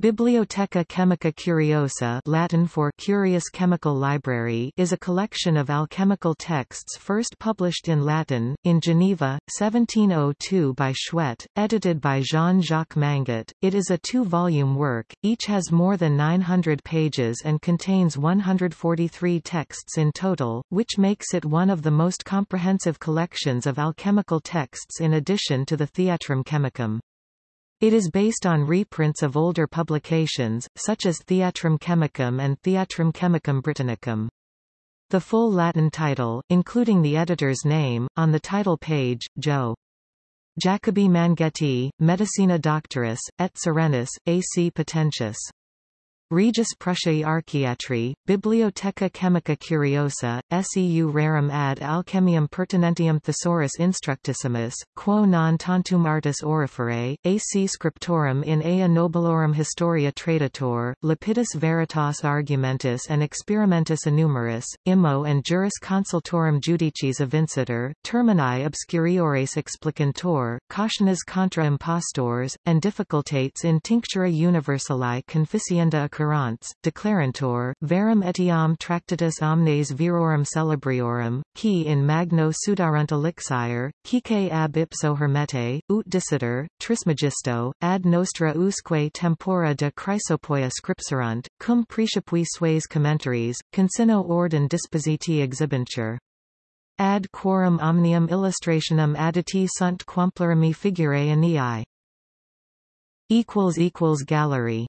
Bibliotheca Chemica Curiosa Latin for Curious Chemical Library is a collection of alchemical texts first published in Latin, in Geneva, 1702 by Chouette, edited by Jean-Jacques Manget. It is a two-volume work, each has more than 900 pages and contains 143 texts in total, which makes it one of the most comprehensive collections of alchemical texts in addition to the Theatrum Chemicum. It is based on reprints of older publications, such as Theatrum Chemicum and Theatrum Chemicum Britannicum. The full Latin title, including the editor's name, on the title page, Joe. Jacobi Mangeti, Medicina Doctoris, et Serenis, AC Potentius. Regis Prussiae Archiatri, Bibliotheca Chemica Curiosa, seu rerum ad alchemium pertinentium thesaurus instructissimus, quo non tantum artis oriferae, ac scriptorum in ea nobilorum historia traditor, lapidus veritas argumentus and experimentus enumerus, immo and juris consultorum judicis evincitor, termini obscuriores explicantor, cautiones contra impostors, and difficultates in tinctura universali conficienda occurrents, declarantur, verum etiam tractatus omnes virorum celebriorum, qui in magno sudarunt elixir, quique ab ipso hermete, ut dicitur, trismegisto, ad nostra usque tempora de chrysopoeia scripserunt, cum precipui sues commentaries, consino ordin dispositi exhibentur. Ad quorum omnium illustrationum additi sunt quamplurimi figurae anii. Gallery